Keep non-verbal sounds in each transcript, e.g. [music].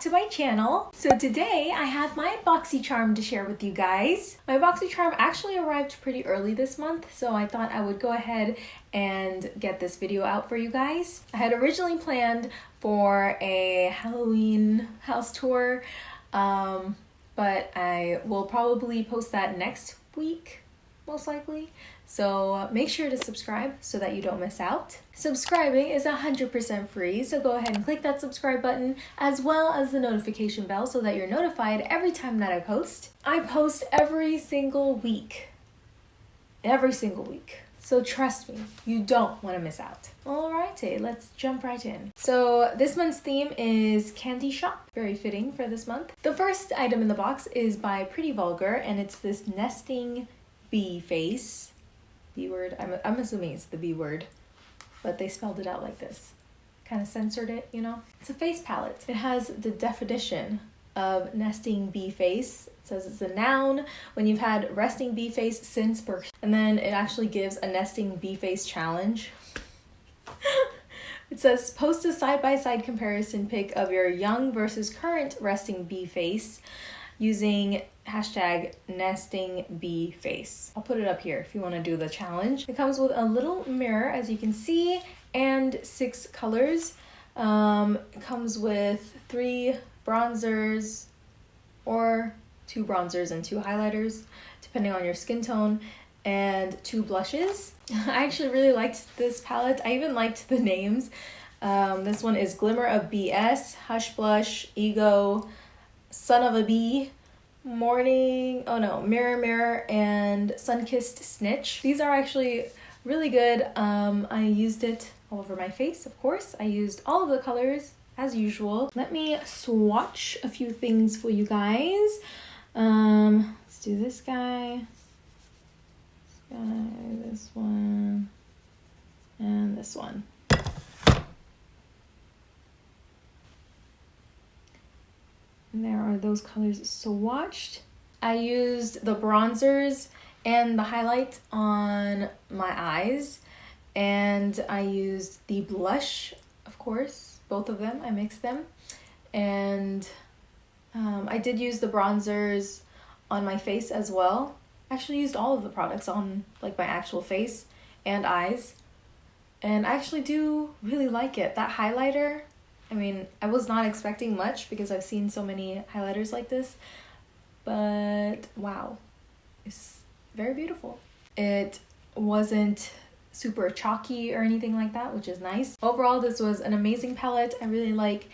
to my channel. So today I have my BoxyCharm to share with you guys. My BoxyCharm actually arrived pretty early this month, so I thought I would go ahead and get this video out for you guys. I had originally planned for a Halloween house tour, um, but I will probably post that next week, most likely. So make sure to subscribe so that you don't miss out. Subscribing is 100% free, so go ahead and click that subscribe button as well as the notification bell so that you're notified every time that I post. I post every single week. Every single week. So trust me, you don't want to miss out. Alrighty, let's jump right in. So this month's theme is Candy Shop. Very fitting for this month. The first item in the box is by Pretty Vulgar and it's this nesting bee face B word. I'm, I'm assuming it's the B word, but they spelled it out like this. Kind of censored it, you know? It's a face palette. It has the definition of nesting bee face. It says it's a noun when you've had resting bee face since birth. And then it actually gives a nesting bee face challenge. [laughs] it says post a side by side comparison pic of your young versus current resting bee face using hashtag nesting bee face. I'll put it up here if you want to do the challenge. It comes with a little mirror as you can see and six colors. Um, it comes with three bronzers or two bronzers and two highlighters depending on your skin tone and two blushes. [laughs] I actually really liked this palette. I even liked the names. Um, this one is Glimmer of BS, Hush Blush, Ego, Son of a Bee, Morning, oh no, Mirror Mirror, and Sunkissed Snitch. These are actually really good. Um, I used it all over my face, of course. I used all of the colors as usual. Let me swatch a few things for you guys. Um, let's do this guy, this guy, this one, and this one. And there are those colors swatched. I used the bronzers and the highlight on my eyes. And I used the blush, of course, both of them. I mixed them. And um, I did use the bronzers on my face as well. I actually used all of the products on like my actual face and eyes. And I actually do really like it. That highlighter I mean, I was not expecting much because I've seen so many highlighters like this, but wow, it's very beautiful. It wasn't super chalky or anything like that, which is nice. Overall, this was an amazing palette. I really like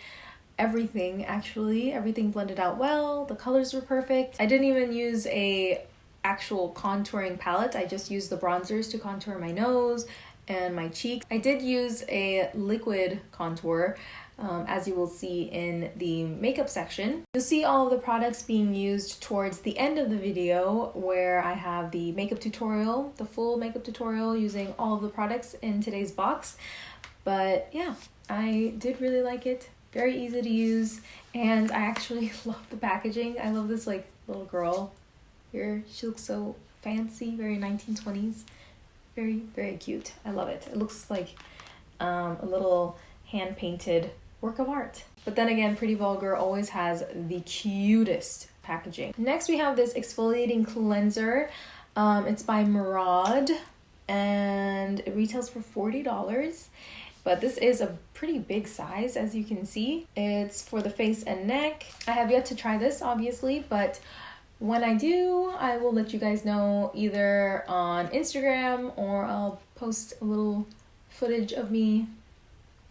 everything actually. Everything blended out well. The colors were perfect. I didn't even use a actual contouring palette. I just used the bronzers to contour my nose and my cheeks. I did use a liquid contour um, as you will see in the makeup section. You'll see all of the products being used towards the end of the video where I have the makeup tutorial, the full makeup tutorial using all of the products in today's box. But yeah, I did really like it. Very easy to use and I actually [laughs] love the packaging. I love this like little girl here. She looks so fancy, very 1920s. Very, very cute. I love it. It looks like um, a little hand painted work of art. But then again, Pretty Vulgar always has the cutest packaging. Next we have this exfoliating cleanser. Um, it's by Maraud and it retails for $40 but this is a pretty big size as you can see. It's for the face and neck. I have yet to try this obviously, but when I do, I will let you guys know either on Instagram or I'll post a little footage of me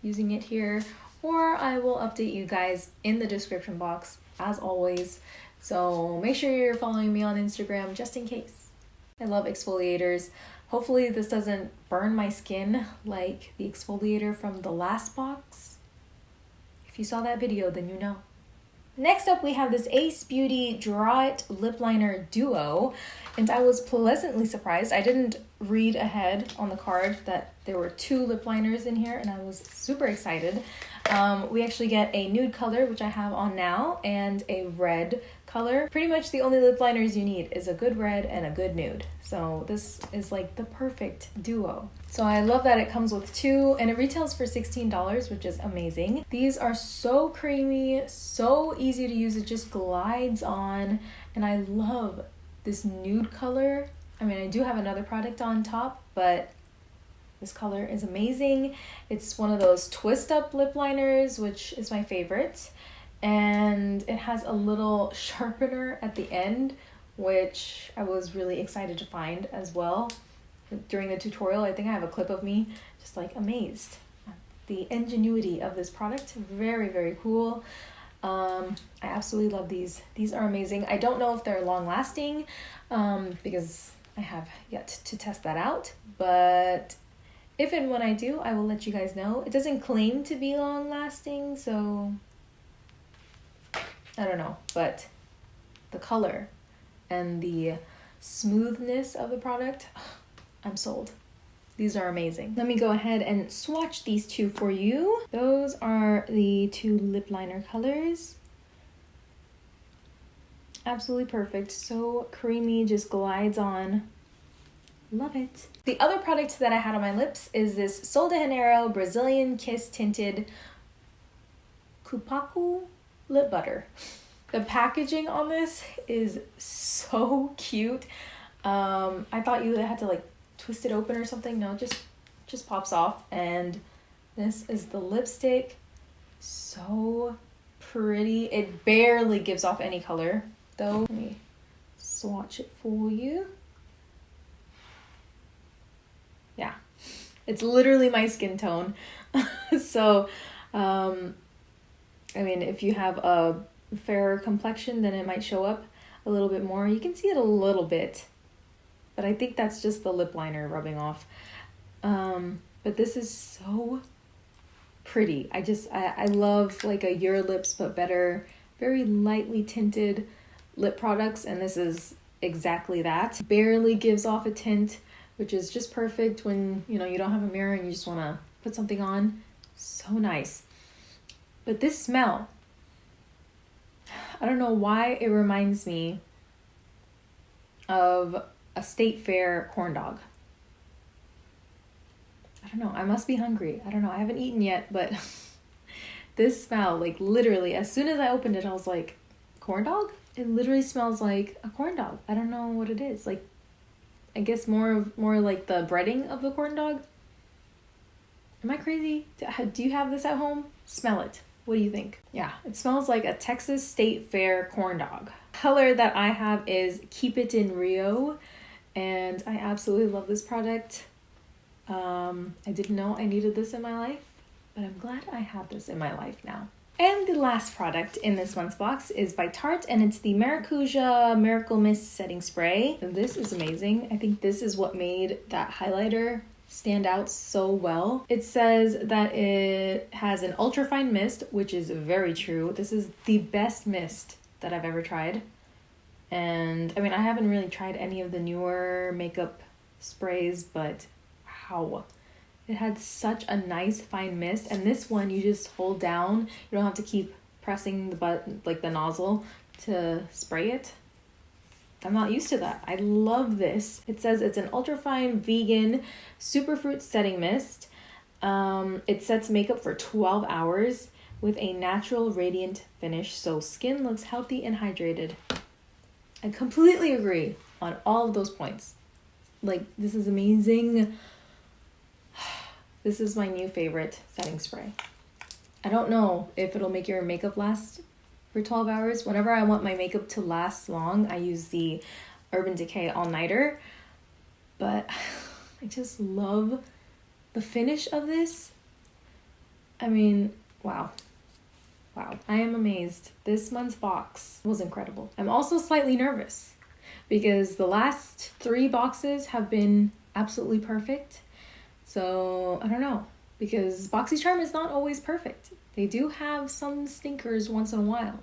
using it here or I will update you guys in the description box as always. So make sure you're following me on Instagram just in case. I love exfoliators. Hopefully this doesn't burn my skin like the exfoliator from the last box. If you saw that video, then you know. Next up, we have this Ace Beauty Draw It Lip Liner Duo, and I was pleasantly surprised. I didn't read ahead on the card that there were two lip liners in here, and I was super excited. Um, we actually get a nude color, which I have on now, and a red color. Pretty much the only lip liners you need is a good red and a good nude. So this is like the perfect duo. So I love that it comes with two and it retails for $16, which is amazing. These are so creamy, so easy to use. It just glides on and I love this nude color. I mean, I do have another product on top, but this color is amazing. It's one of those twist up lip liners, which is my favorite. And it has a little [laughs] sharpener at the end, which I was really excited to find as well during the tutorial. I think I have a clip of me just like amazed the ingenuity of this product. Very, very cool. Um, I absolutely love these. These are amazing. I don't know if they're long lasting um, because I have yet to test that out, but if and when I do, I will let you guys know. It doesn't claim to be long lasting, so I don't know, but the color and the smoothness of the product, [sighs] I'm sold. These are amazing. Let me go ahead and swatch these two for you. Those are the two lip liner colors. Absolutely perfect. So creamy, just glides on. Love it. The other product that I had on my lips is this Sol de Janeiro Brazilian Kiss Tinted Cupuaçu Lip Butter. The packaging on this is so cute. Um, I thought you had to like twist it open or something. No, just just pops off. And this is the lipstick. So pretty. It barely gives off any color though. Let me swatch it for you. Yeah, it's literally my skin tone. [laughs] so, um, I mean, if you have a fairer complexion, then it might show up a little bit more. You can see it a little bit, but I think that's just the lip liner rubbing off. Um, but this is so pretty. I just, I, I love like a Your Lips But Better, very lightly tinted lip products, and this is exactly that. Barely gives off a tint, which is just perfect when, you know, you don't have a mirror and you just want to put something on. So nice. But this smell, I don't know why it reminds me of a state fair corn dog. I don't know. I must be hungry. I don't know. I haven't eaten yet, but [laughs] this smell, like literally, as soon as I opened it, I was like, corn dog? It literally smells like a corn dog. I don't know what it is. Like, I guess more of more like the breading of the corn dog. Am I crazy? Do you have this at home? Smell it. What do you think? Yeah, it smells like a Texas State Fair corn dog. Color that I have is Keep It in Rio, and I absolutely love this product. Um, I didn't know I needed this in my life, but I'm glad I have this in my life now. And the last product in this month's box is by Tarte, and it's the Maracuja Miracle Mist Setting Spray. This is amazing. I think this is what made that highlighter stand out so well. It says that it has an ultra fine mist, which is very true. This is the best mist that I've ever tried. And I mean, I haven't really tried any of the newer makeup sprays, but wow. It had such a nice fine mist. And this one, you just hold down. You don't have to keep pressing the button, like the nozzle to spray it. I'm not used to that. I love this. It says it's an ultrafine vegan superfruit setting mist. Um, it sets makeup for 12 hours with a natural radiant finish so skin looks healthy and hydrated. I completely agree on all of those points. Like, this is amazing. [sighs] This is my new favorite setting spray. I don't know if it'll make your makeup last for 12 hours. Whenever I want my makeup to last long, I use the Urban Decay All Nighter. But [sighs] I just love the finish of this. I mean, wow. Wow, I am amazed. This month's box was incredible. I'm also slightly nervous because the last three boxes have been absolutely perfect. So I don't know because BoxyCharm is not always perfect. They do have some stinkers once in a while.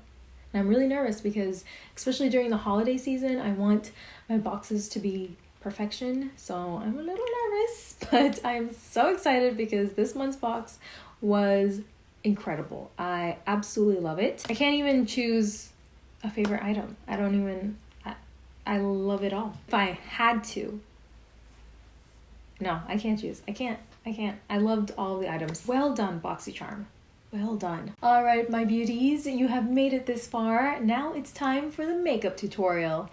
And I'm really nervous because, especially during the holiday season, I want my boxes to be perfection. So I'm a little nervous, [laughs] but I'm so excited because this month's box was incredible. I absolutely love it. I can't even choose a favorite item. I don't even, I, I love it all. If I had to, no, I can't choose. I can't. I can't. I loved all the items. Well done, BoxyCharm. Well done. All right, my beauties, you have made it this far. Now it's time for the makeup tutorial.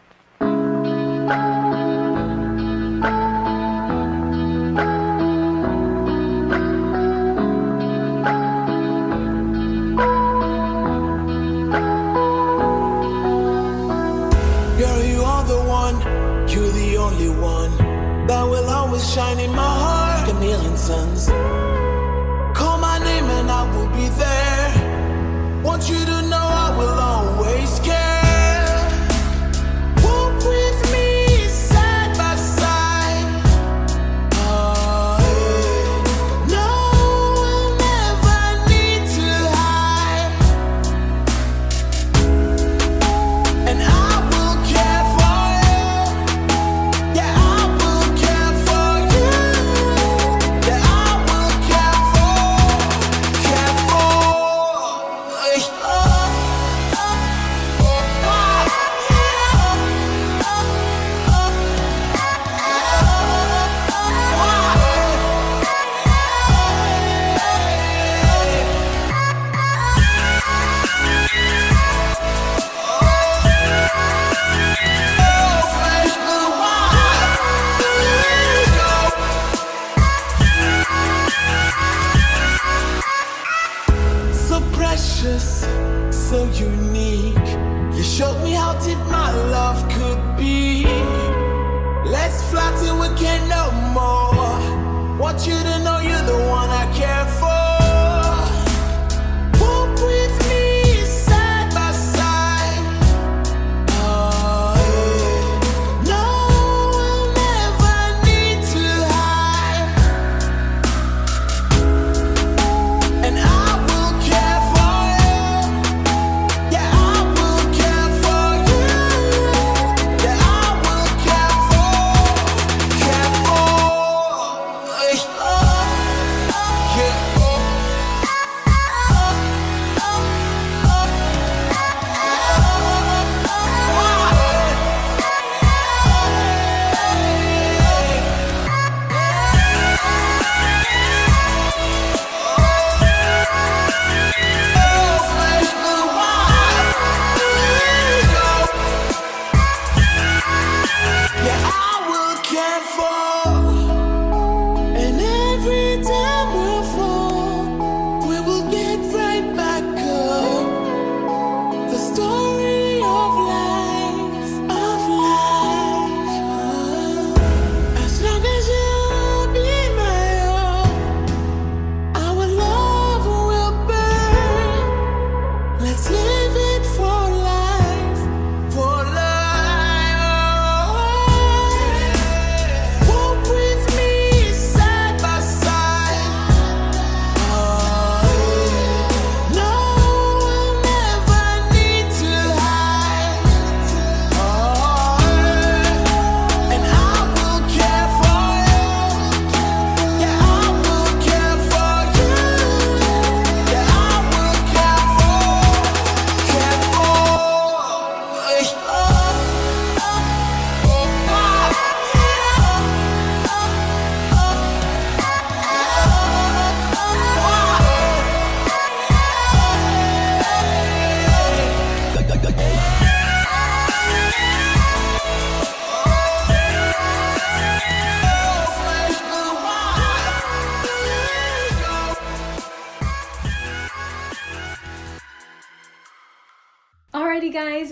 want you to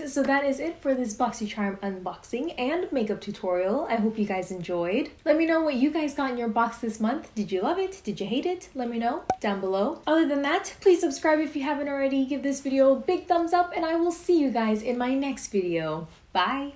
so that is it for this BoxyCharm unboxing and makeup tutorial. I hope you guys enjoyed. Let me know what you guys got in your box this month. Did you love it? Did you hate it? Let me know down below. Other than that, please subscribe if you haven't already. Give this video a big thumbs up and I will see you guys in my next video. Bye!